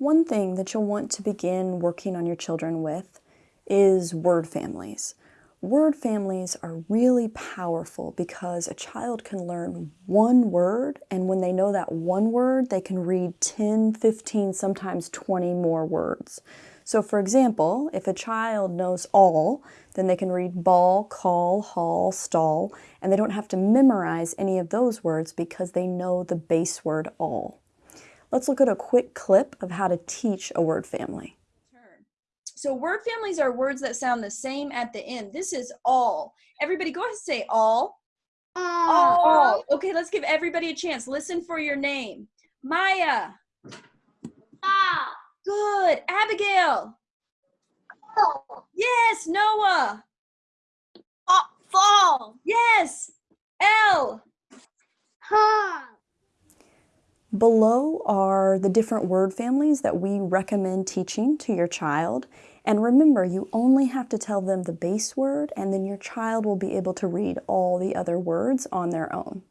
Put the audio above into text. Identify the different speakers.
Speaker 1: One thing that you'll want to begin working on your children with is word families. Word families are really powerful because a child can learn one word and when they know that one word, they can read 10, 15, sometimes 20 more words. So for example, if a child knows all, then they can read ball, call, hall, stall, and they don't have to memorize any of those words because they know the base word all. Let's look at a quick clip of how to teach a word family.
Speaker 2: So word families are words that sound the same at the end. This is all. Everybody go ahead and say all. All. all. Okay, let's give everybody a chance. Listen for your name. Maya.
Speaker 3: Ah.
Speaker 2: Good. Abigail.
Speaker 3: Oh.
Speaker 2: Yes. Noah.
Speaker 3: Fall.
Speaker 2: Yes. L.
Speaker 1: Below are the different word families that we recommend teaching to your child. And remember, you only have to tell them the base word and then your child will be able to read all the other words on their own.